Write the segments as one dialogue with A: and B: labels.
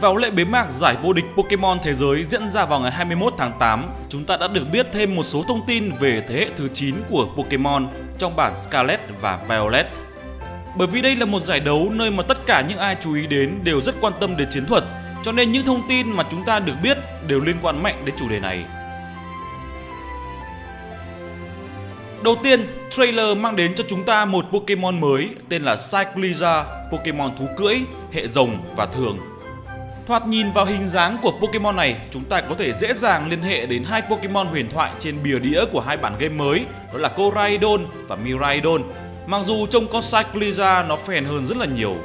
A: Vào lễ bế mạc giải vô địch Pokemon Thế giới diễn ra vào ngày 21 tháng 8, chúng ta đã được biết thêm một số thông tin về thế hệ thứ 9 của Pokemon trong bản Scarlet và Violet. Bởi vì đây là một giải đấu nơi mà tất cả những ai chú ý đến đều rất quan tâm đến chiến thuật, cho nên những thông tin mà chúng ta được biết đều liên quan mạnh đến chủ đề này. Đầu tiên, trailer mang đến cho chúng ta một Pokemon mới tên là Cycliza, Pokemon thú cưỡi, hệ rồng và thường. Thoạt nhìn vào hình dáng của Pokemon này, chúng ta có thể dễ dàng liên hệ đến hai Pokemon huyền thoại trên bìa đĩa của hai bản game mới, đó là Koraidon và Miraidon. Mặc dù trông con Cycliza nó phèn hơn rất là nhiều.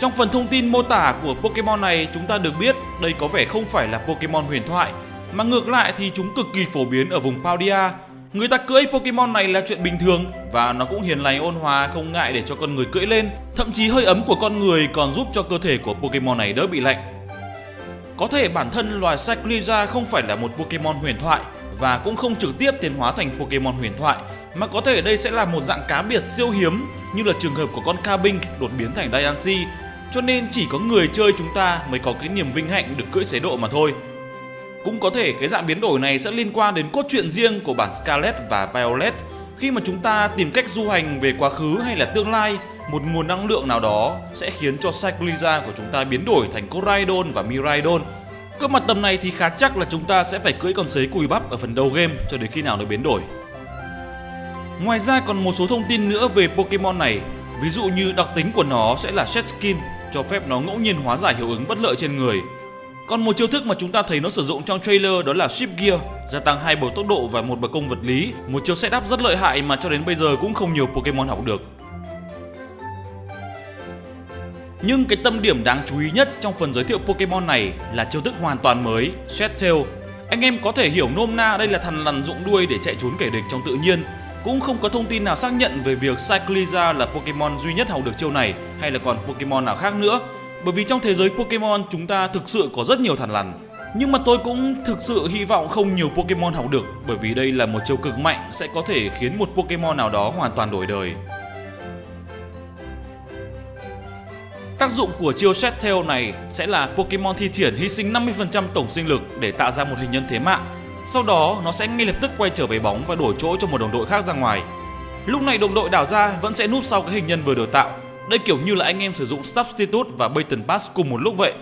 A: Trong phần thông tin mô tả của Pokemon này, chúng ta được biết đây có vẻ không phải là Pokemon huyền thoại, mà ngược lại thì chúng cực kỳ phổ biến ở vùng Paldia. Người ta cưỡi Pokemon này là chuyện bình thường và nó cũng hiền lành, ôn hòa, không ngại để cho con người cưỡi lên. Thậm chí hơi ấm của con người còn giúp cho cơ thể của Pokemon này đỡ bị lạnh. Có thể bản thân loài Cycliza không phải là một Pokemon huyền thoại và cũng không trực tiếp tiến hóa thành Pokemon huyền thoại, mà có thể đây sẽ là một dạng cá biệt siêu hiếm như là trường hợp của con Carbink đột biến thành Diancie cho nên chỉ có người chơi chúng ta mới có cái niềm vinh hạnh được cưỡi chế độ mà thôi. Cũng có thể cái dạng biến đổi này sẽ liên quan đến cốt truyện riêng của bản Scarlet và Violet khi mà chúng ta tìm cách du hành về quá khứ hay là tương lai một nguồn năng lượng nào đó sẽ khiến cho Cycliza của chúng ta biến đổi thành Coraidon và Miraidon. Cơ mặt tầm này thì khá chắc là chúng ta sẽ phải cưỡi con sấy cùi bắp ở phần đầu game cho đến khi nào nó biến đổi. Ngoài ra còn một số thông tin nữa về Pokemon này, ví dụ như đặc tính của nó sẽ là Shed Skin, cho phép nó ngẫu nhiên hóa giải hiệu ứng bất lợi trên người còn một chiêu thức mà chúng ta thấy nó sử dụng trong trailer đó là Ship Gear, gia tăng hai bầu tốc độ và một bậc công vật lý, một chiêu setup rất lợi hại mà cho đến bây giờ cũng không nhiều Pokemon học được. Nhưng cái tâm điểm đáng chú ý nhất trong phần giới thiệu Pokemon này là chiêu thức hoàn toàn mới, Shed Tail. Anh em có thể hiểu nôm na đây là thằn lằn dụng đuôi để chạy trốn kẻ địch trong tự nhiên. Cũng không có thông tin nào xác nhận về việc Cycliza là Pokemon duy nhất học được chiêu này hay là còn Pokemon nào khác nữa. Bởi vì trong thế giới Pokemon, chúng ta thực sự có rất nhiều thằn lằn nhưng mà tôi cũng thực sự hy vọng không nhiều Pokemon học được, bởi vì đây là một chiêu cực mạnh sẽ có thể khiến một Pokemon nào đó hoàn toàn đổi đời. Tác dụng của chiêu Shed Tail này sẽ là Pokemon thi triển hy sinh 50% tổng sinh lực để tạo ra một hình nhân thế mạng. Sau đó, nó sẽ ngay lập tức quay trở về bóng và đổi chỗ cho một đồng đội khác ra ngoài. Lúc này đồng đội đảo ra vẫn sẽ núp sau cái hình nhân vừa được tạo đây kiểu như là anh em sử dụng Substitute và Baton Pass cùng một lúc vậy.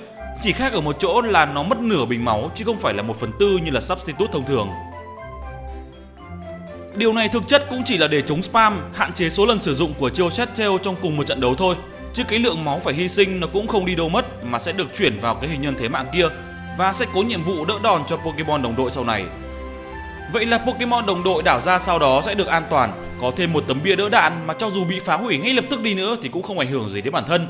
A: Chỉ khác ở một chỗ là nó mất nửa bình máu chứ không phải là một phần tư như là Substitute thông thường. Điều này thực chất cũng chỉ là để chống spam, hạn chế số lần sử dụng của chiêu Shed Tail trong cùng một trận đấu thôi. Chứ cái lượng máu phải hy sinh nó cũng không đi đâu mất mà sẽ được chuyển vào cái hình nhân thế mạng kia Và sẽ có nhiệm vụ đỡ đòn cho Pokemon đồng đội sau này. Vậy là Pokemon đồng đội đảo ra sau đó sẽ được an toàn có thêm một tấm bia đỡ đạn mà cho dù bị phá hủy ngay lập tức đi nữa thì cũng không ảnh hưởng gì đến bản thân.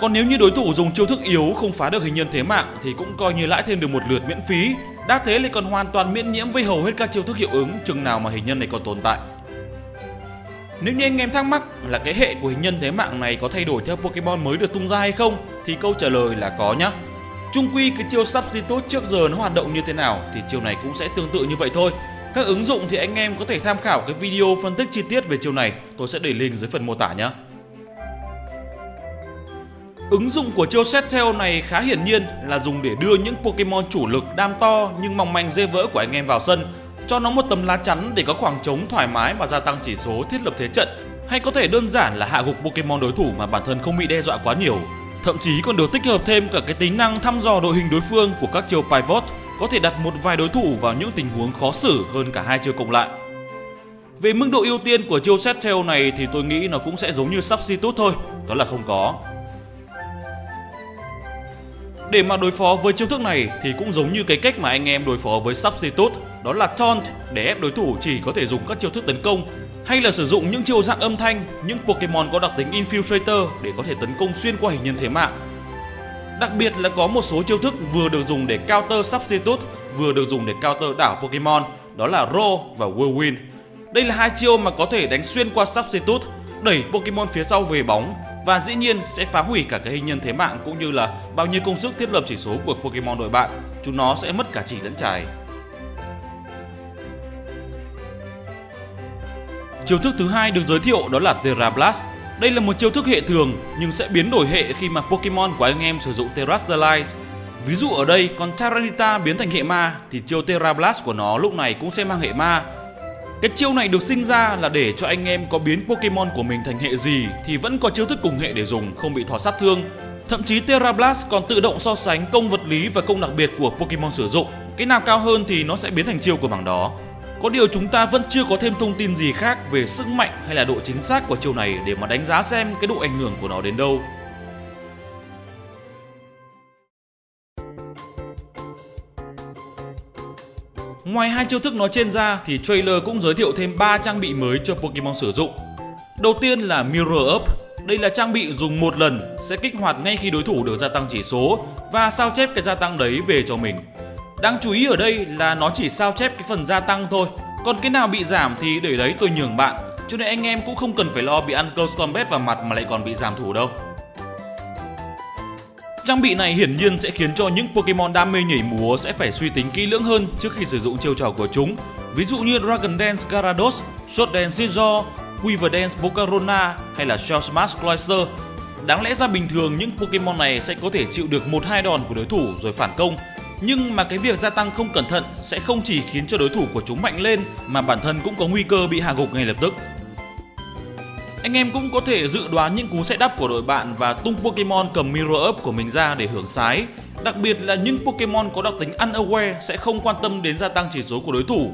A: Còn nếu như đối thủ dùng chiêu thức yếu không phá được hình nhân thế mạng thì cũng coi như lãi thêm được một lượt miễn phí. Đã thế lại còn hoàn toàn miễn nhiễm với hầu hết các chiêu thức hiệu ứng, chừng nào mà hình nhân này còn tồn tại. Nếu như anh em thắc mắc là cái hệ của hình nhân thế mạng này có thay đổi theo Pokemon mới được tung ra hay không thì câu trả lời là có nhá. Trung quy cái chiêu Substitute trước giờ nó hoạt động như thế nào thì chiêu này cũng sẽ tương tự như vậy thôi. Các ứng dụng thì anh em có thể tham khảo cái video phân tích chi tiết về chiều này, tôi sẽ để link dưới phần mô tả nhé. Ứng dụng của chiêu Set Tail này khá hiển nhiên là dùng để đưa những Pokemon chủ lực đam to nhưng mỏng manh dê vỡ của anh em vào sân, cho nó một tấm lá chắn để có khoảng trống thoải mái và gia tăng chỉ số thiết lập thế trận, hay có thể đơn giản là hạ gục Pokemon đối thủ mà bản thân không bị đe dọa quá nhiều. Thậm chí còn được tích hợp thêm cả cái tính năng thăm dò đội hình đối phương của các chiêu Pivot có thể đặt một vài đối thủ vào những tình huống khó xử hơn cả hai chiêu cộng lại. Về mức độ ưu tiên của chiêu set tail này thì tôi nghĩ nó cũng sẽ giống như substitute thôi, đó là không có. Để mà đối phó với chiêu thức này thì cũng giống như cái cách mà anh em đối phó với substitute, đó là taunt để ép đối thủ chỉ có thể dùng các chiêu thức tấn công hay là sử dụng những chiêu dạng âm thanh, những Pokemon có đặc tính Infiltrator để có thể tấn công xuyên qua hình nhân thế mạng Đặc biệt là có một số chiêu thức vừa được dùng để counter substitute, vừa được dùng để counter đảo Pokemon, đó là Ro và Whirlwind. Đây là hai chiêu mà có thể đánh xuyên qua substitute, đẩy Pokemon phía sau về bóng và dĩ nhiên sẽ phá hủy cả cái hình nhân thế mạng cũng như là bao nhiêu công sức thiết lập chỉ số của Pokemon đội bạn. Chúng nó sẽ mất cả chỉ dẫn trải. Chiêu thức thứ hai được giới thiệu đó là Terra Blast. Đây là một chiêu thức hệ thường nhưng sẽ biến đổi hệ khi mà Pokemon của anh em sử dụng Terastallize. Ví dụ ở đây con Charanita biến thành hệ ma thì chiêu Terra Blast của nó lúc này cũng sẽ mang hệ ma. Cái chiêu này được sinh ra là để cho anh em có biến Pokemon của mình thành hệ gì thì vẫn có chiêu thức cùng hệ để dùng, không bị thỏ sát thương. Thậm chí Terra Blast còn tự động so sánh công vật lý và công đặc biệt của Pokemon sử dụng. Cái nào cao hơn thì nó sẽ biến thành chiêu của bảng đó. Có điều chúng ta vẫn chưa có thêm thông tin gì khác về sức mạnh hay là độ chính xác của chiêu này để mà đánh giá xem cái độ ảnh hưởng của nó đến đâu. Ngoài hai chiêu thức nói trên ra thì trailer cũng giới thiệu thêm 3 trang bị mới cho Pokemon sử dụng. Đầu tiên là Mirror Up. Đây là trang bị dùng một lần sẽ kích hoạt ngay khi đối thủ được gia tăng chỉ số và sao chép cái gia tăng đấy về cho mình. Đáng chú ý ở đây là nó chỉ sao chép cái phần gia tăng thôi, còn cái nào bị giảm thì để đấy tôi nhường bạn. Cho nên anh em cũng không cần phải lo bị ăn close combat vào mặt mà lại còn bị giảm thủ đâu. Trang bị này hiển nhiên sẽ khiến cho những Pokemon đam mê nhảy múa sẽ phải suy tính kỹ lưỡng hơn trước khi sử dụng chiêu trò của chúng. Ví dụ như Dragon Dance Gyarados, Shot Dance Scizor, Quiver Dance Volcarona hay là Shell Smash Cloyster. Đáng lẽ ra bình thường những Pokemon này sẽ có thể chịu được một hai đòn của đối thủ rồi phản công. Nhưng mà cái việc gia tăng không cẩn thận sẽ không chỉ khiến cho đối thủ của chúng mạnh lên mà bản thân cũng có nguy cơ bị hạ gục ngay lập tức. Anh em cũng có thể dự đoán những cú setup của đội bạn và tung Pokemon cầm Mirror Up của mình ra để hưởng sái. Đặc biệt là những Pokemon có đặc tính Unaware sẽ không quan tâm đến gia tăng chỉ số của đối thủ.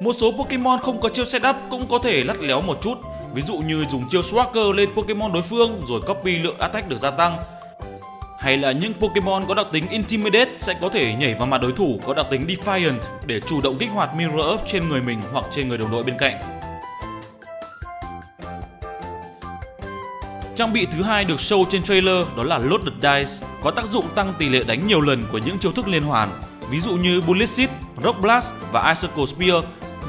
A: Một số Pokemon không có chiêu setup cũng có thể lắt léo một chút, ví dụ như dùng chiêu Swagger lên Pokemon đối phương rồi copy lượng attack được gia tăng. Hay là những Pokemon có đặc tính Intimidate sẽ có thể nhảy vào mặt đối thủ có đặc tính Defiant để chủ động kích hoạt Mirror Up trên người mình hoặc trên người đồng đội bên cạnh. Trang bị thứ hai được show trên trailer đó là Loaded Dice, có tác dụng tăng tỷ lệ đánh nhiều lần của những chiêu thức liên hoàn, ví dụ như Bullet Seed, Rock Blast và Icicle Spear,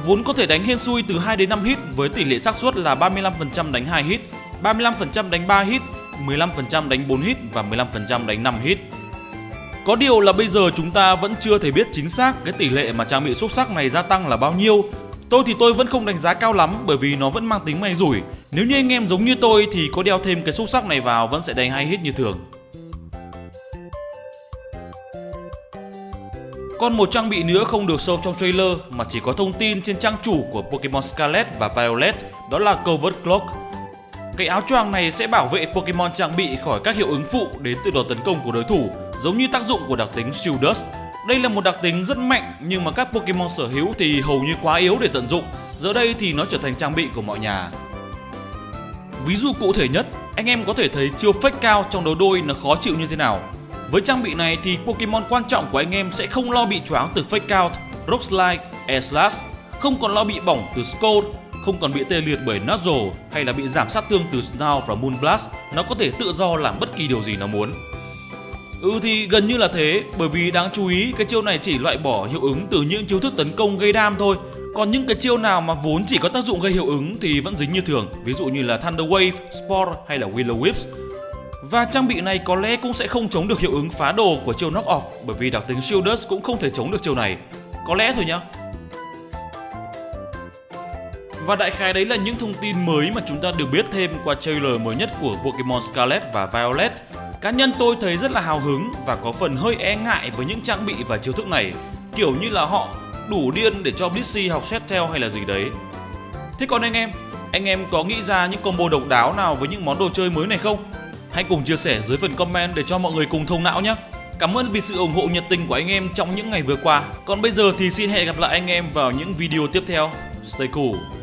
A: vốn có thể đánh hên xui từ 2 đến 5 hit với tỷ lệ xác suất là 35% đánh 2 hit, 35% đánh 3 hit, 15% đánh 4 hit và 15% đánh 5 hit. Có điều là bây giờ chúng ta vẫn chưa thể biết chính xác cái tỷ lệ mà trang bị xúc sắc này gia tăng là bao nhiêu Tôi thì tôi vẫn không đánh giá cao lắm bởi vì nó vẫn mang tính may rủi. Nếu như anh em giống như tôi thì có đeo thêm cái xúc sắc này vào vẫn sẽ đánh hay hit như thường. Còn một trang bị nữa không được show trong trailer mà chỉ có thông tin trên trang chủ của Pokemon Scarlet và Violet, đó là Covert Clock cái áo choàng này sẽ bảo vệ Pokemon trang bị khỏi các hiệu ứng phụ đến từ đòn tấn công của đối thủ, giống như tác dụng của đặc tính Shield Dust đây là một đặc tính rất mạnh nhưng mà các Pokemon sở hữu thì hầu như quá yếu để tận dụng. Giờ đây thì nó trở thành trang bị của mọi nhà. Ví dụ cụ thể nhất, anh em có thể thấy chiêu fake cao trong đấu đôi nó khó chịu như thế nào. Với trang bị này thì Pokemon quan trọng của anh em sẽ không lo bị choáng từ fake out, rock slide, air slash, không còn lo bị bỏng từ scold, không còn bị tê liệt bởi Nuzzle hay là bị giảm sát thương từ Snow và Moonblast. Nó có thể tự do làm bất kỳ điều gì nó muốn. Ừ thì gần như là thế, bởi vì đáng chú ý cái chiêu này chỉ loại bỏ hiệu ứng từ những chiêu thức tấn công gây đam thôi. Còn những cái chiêu nào mà vốn chỉ có tác dụng gây hiệu ứng thì vẫn dính như thường, ví dụ như là Thunder Wave, Spore hay là Willow Whips. Và trang bị này có lẽ cũng sẽ không chống được hiệu ứng phá đồ của chiêu Knock Off bởi vì đặc tính Shielders cũng không thể chống được chiêu này. Có lẽ thôi nhá. Và đại khái đấy là những thông tin mới mà chúng ta được biết thêm qua trailer mới nhất của Pokemon Scarlet và Violet. Cá nhân tôi thấy rất là hào hứng và có phần hơi e ngại với những trang bị và chiêu thức này, kiểu như là họ đủ điên để cho Blissey học Shettel hay là gì đấy. Thế còn anh em, anh em có nghĩ ra những combo độc đáo nào với những món đồ chơi mới này không? Hãy cùng chia sẻ dưới phần comment để cho mọi người cùng thông não nhé. Cảm ơn vì sự ủng hộ nhiệt tình của anh em trong những ngày vừa qua. Còn bây giờ thì xin hẹn gặp lại anh em vào những video tiếp theo. Stay cool.